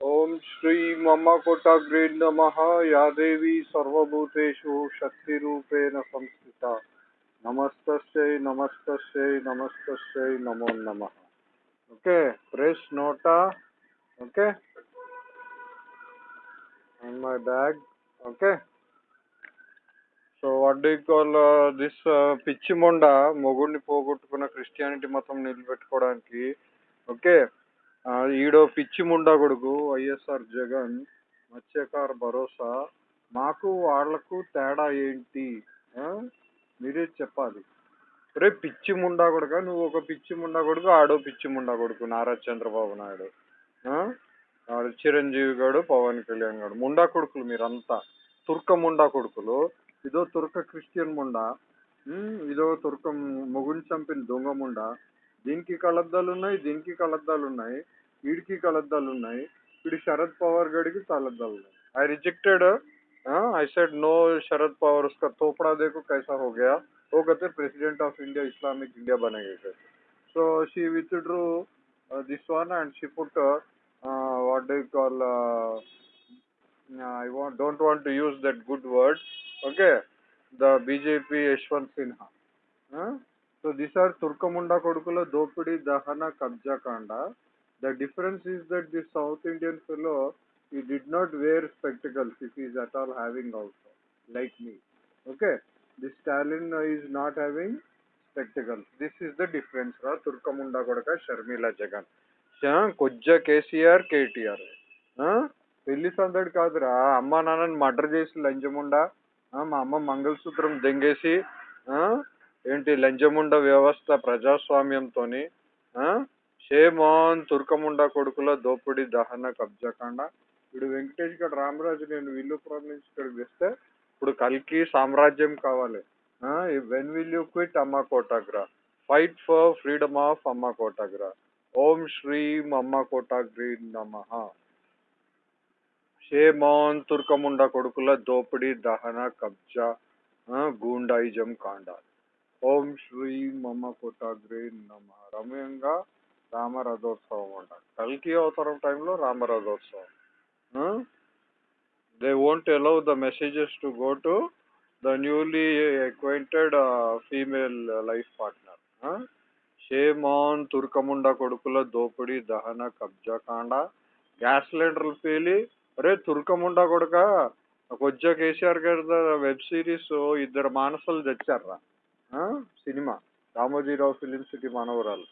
ఓం శ్రీ మమ కోటాగ్రే నమ యా దేవి సర్వభూతేషు శక్తి రూపేణ సంస్థిత నమస్తస్యై నమస్తస్యై నమస్తస్యై నమో నమ okay press NOTA okay and my bag okay so what do call this పిచ్చి మొండ మొగుడిని పోగొట్టుకున్న క్రిస్టియానిటీ మతం నిలబెట్టుకోవడానికి ఓకే ఈడో పిచ్చి ముండా కొడుకు వైఎస్ఆర్ జగన్ మత్స్యకార భరోసా మాకు వాళ్ళకు తేడా ఏంటి? మీరే చెప్పాలి. రే పిచ్చి ముండా కొడుక నువ్వు ఒక పిచ్చి ముండా కొడుకు ఆడో పిచ్చి ముండా కొడుకు నారా చంద్రబాబు నాయుడు. ఆడు చిరంజీవి గారు పవన్ కళ్యాణ్ గాడు. ముండా కొడుకులు మీరంతా. తుర్క ముండా కొడుకులు. ఇదో తుర్క క్రిస్టియన్ ముండా. ఇదో తుర్క మొగుని చంపిన దొంగ ముండా. దీనికి కలద్దాలు ఉన్నాయి దీనికి కలద్దాలు ఉన్నాయి వీడికి కలద్దాలు ఉన్నాయి వీడి శరద్ పవార్ గడికి కలద్దాలు ఉన్నాయి I rejected I said no Sharad Pawar उसका थोपड़ा देखो कैसा हो गया वो कहते president of India Islamic India बनेंगे कहते so she withdrew uh, this one and she put uh, uh, what do you call uh, I want, don't want to use that good word okay the BJP Yashwant Sinha huh? So these are Turkamunda Kodukula Dopidi Dahana Kabja Kanda the difference is that the South Indian fellow he did not wear spectacles if he is at all having also like me okay this Stalin is not having spectacles this is the difference ra Turkamunda Kodaka Sharmila Jagan కొజ్జ కేసీఆర్ కేటీఆర్ పెళ్ళి సందడి కాదురా అమ్మ నాన్నని murder చేసి లంచముండా మా అమ్మ మంగళసూత్రం దెంగేసి ఏంటి లంజముండ వ్యవస్థ ప్రజాస్వామ్యంతోని ఆ, షేమాన్ తుర్కముండ కొడుకుల దోపిడి దహన కబ్జాకాండ. ఇప్పుడు వెంకటేష్ గడ్ రామరాజు నేను విల్లుపురం నుంచి ఇక్కడికి తెస్తే ఇప్పుడు కల్కి సామ్రాజ్యం కావాలి. వెన్ విల్ యూ క్విట్ అమ్మ కోటాగ్రా? ఫైట్ ఫర్ ఫ్రీడమ్ ఆఫ్ అమ్మ కోటాగ్రా. ఓం శ్రీం అమ్మ కోటాగ్రీ నమ. షేమాన్ తుర్కముండ కొడుకుల దోపిడి దహన కబ్జా గూండాయిజం కాండ. ఓం శ్రీ మమ కోటాగ్రే నమ. రమ్యంగా రామరథోత్సవం అంట. కల్కి అవతారం టైంలో రామరథోత్సవం. They won't allow the messages to go to the newly acquainted female life partner shame on తుర్కముండ కొడుకుల దోపిడి దహన కబ్జా కాండ గ్యాస్ సిలిండర్లు పేలి. అరే తుర్కముండ కొడుక కొజ్జా కేసీఆర్ గారి వెబ్ సిరీస్ ఇద్దరు మానసులు తెచ్చారా సినిమా. రామోజీరావు ఫిలిం సిటీ మనవరాలు.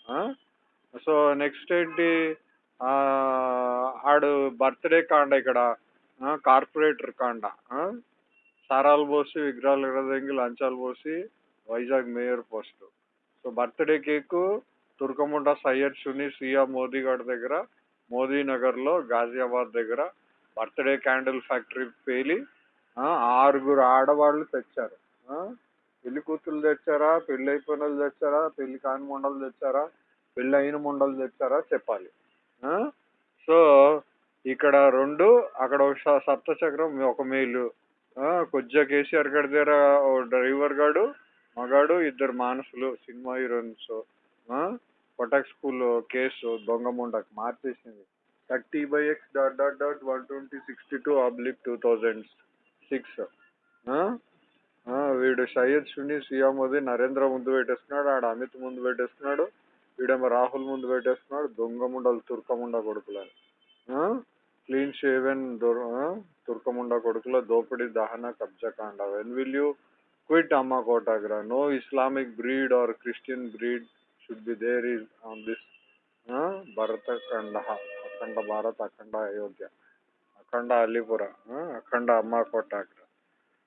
సో నెక్స్ట్ ఏంటి? ఆడు బర్త్డే కాండ ఇక్కడ. కార్పొరేటర్ కాండ. సారాలు పోసి విగ్రహాలు ఎగరదెంగి లంచాలు పోసి Vizag mayor post. So birthday cake తుర్కముండ Syed షుని సియా మోదీ గారి దగ్గర మోదీ నగర్లో గాజియాబాద్ దగ్గర బర్త్డే క్యాండిల్ ఫ్యాక్టరీ పేలి ఆరుగురు ఆడవాళ్ళు తెచ్చారు. పెళ్ళి కూతురు తెచ్చారా? పెళ్ళి అయిపోయిన వాళ్ళు తెచ్చారా? పెళ్ళి కాని మొండలు తెచ్చారా? పెళ్ళి అయిన మొండలు తెచ్చారా? చెప్పాలి. సో ఇక్కడ రెండు అక్కడ ఒక సప్తచక్రం ఒక మేలు. కొద్దిగా కేసీఆర్ గారి దగ్గర ఓ డ్రైవర్ గాడు మగాడు ఇద్దరు మానసులు cinema heroines. Kotak school case దొంగ ముండకు మార్చేసింది. Thirty by X dot dot dot one twenty sixty two oblique two thousand six. వీడు సయ్యద్ సునీ సియా మోదీ నరేంద్ర ముందు పెట్టేస్తున్నాడు ఆడ అమిత్ ముందు పెట్టేస్తున్నాడు వీడేమో రాహుల్ ముందు పెట్టేస్తున్నాడు దొంగ ముండలు తుర్కముండ కొడుకులని క్లీన్ షేవెన్ తుర్కముండ కొడుకుల దోపిడీ దహన కబ్జా కాండ. వెన్ విల్ యూ క్విట్ అమ్మ కోటాగ్రా? No Islamic breed or Christian breed should be there is on this భరత ఖండ అఖండ భారత్ అఖండ అయోధ్య. అఖండ అలీపుర అఖండ అమ్మ కోటాగ్ర.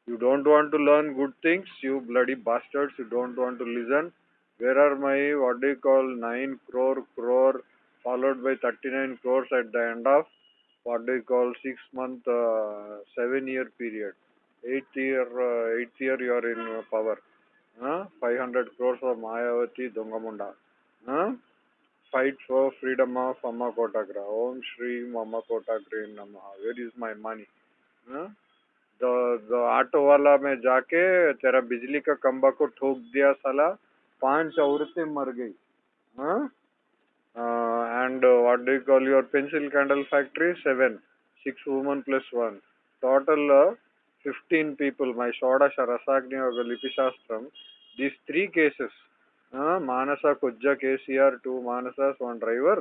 You don't want to learn good things, you bloody bastards. You don't want to listen. Where are my, what do you call, 9 crore, crore, followed by 39 crores at the end of, what do you call, 6 month, uh, 7 year period. 8th year, uh, 8th year you are in power. Huh? 500 crores of Mayavati Dongamunda. Huh? Fight for freedom of Amma Kotagra. Om Shri Amma Kotagra Namaha. Where is my money? Huh? तो, तो auto वाला में जाके तेरा बिजली का कम्बा को ठोक दिया साला पाँच औरतें मर गई। And what do call your pencil candle factory seven six woman plus one total fifteen people my षोडश रसाग्नि लिपिशास्त्रम दीज थ्री केसेस मानस कुज KCR two Manas one driver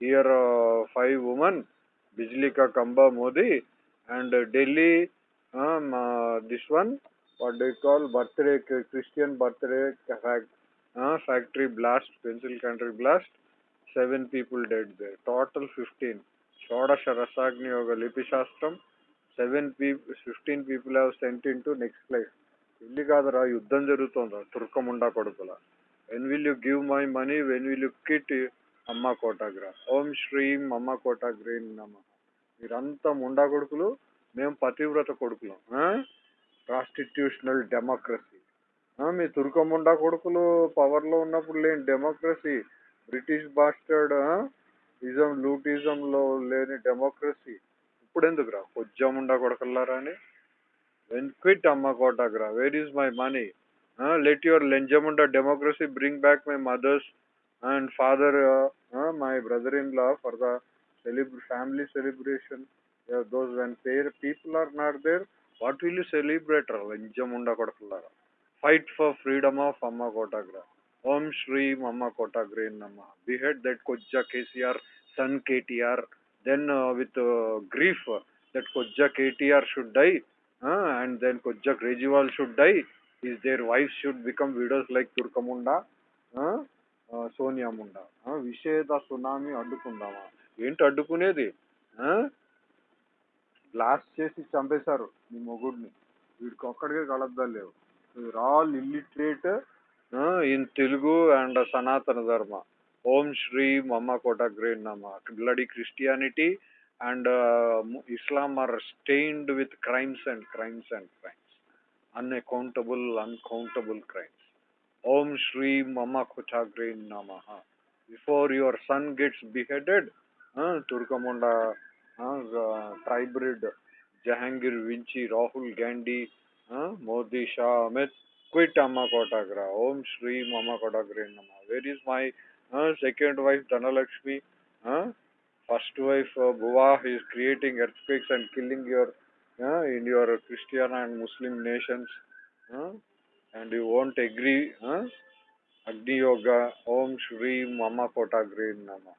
here five woman बिजली का कंबा मोदी एंड डेली మా this one what do call birthday Christian birthday factory blast pencil country blast seven people dead they total fifteen షోడశ రసాగ్ని యోగ లిపి శాస్త్రం seven people fifteen people have sent in to next life ఇల్లు కాదురా యుద్ధం జరుగుతుందా తుర్కముండా కొడుకుల when will you give my money when will you quit అమ్మ కోటాగ్రా ఓం శ్రీం అమ్మ కోటాగ్రీన్ నమ మీరంతా ముండా కొడుకులు మేము పతివ్రత కొడుకులం కాన్స్టిట్యూషనల్ డెమోక్రసీ మీ తుర్కముండా కొడుకులు పవర్లో ఉన్నప్పుడు లేని డెమోక్రసీ బ్రిటిష్ బాస్టర్డ్ ఇజం లూటిజంలో లేని డెమోక్రసీ ఇప్పుడు ఎందుకురా కొజ్జముండా కొడకల్లారా అని? వెన్ క్విట్ అమ్మ కోటాగ్రా where is my money let your లెంజముండా democracy bring back my mothers and father my brother in law for the celeb family celebration those when pair people are not there what will you celebrate లంజముండా కొడకల్లారా fight for freedom of అమ్మ కోటాగ్రా ఓం శ్రీ అమ్మ కోటాగ్రే నమ behead that కొజ్జా KCR son KTR then uh, with uh, grief uh, that Kojja KTR should die uh, and then Kojja Grejewal should die is their wives should become widows like Turkamunda uh, uh, Sonia Munda uh, విషేద tsunami అడ్డుకుందామా ఏంటి అడ్డుకునేది blast చేసి చంపేశారు నీ మొగుడిని. వీడికి ఒక్కడికే కలద్దాలు లేవు. We are all illiterate in Telugu and సనాతన ధర్మ. ఓం శ్రీ మమ్మ కోటగ్రే నమ. Bloody Christianity and Islam are stained with crimes and crimes and crimes unaccountable uncountable crimes ఓం శ్రీ మమ్మ కోటాగ్రే నమ before your son gets beheaded తుర్కముండ हाँ, ट्राइब्रिड जहांगीर, विंची, राहुल गांधी हाँ, मोदी, शाह, अमित क्विट अम्मा कोटाग्रा, ओम श्री अम्मा कोटाग्र नम। Where is my second wife Dhanalakshmi? First wife बुवा is creating earthquakes and killing your in your Christian and Muslim nation and you won't agree अग्नि योग ओम श्री अम्मा कोटाग्रीन नम।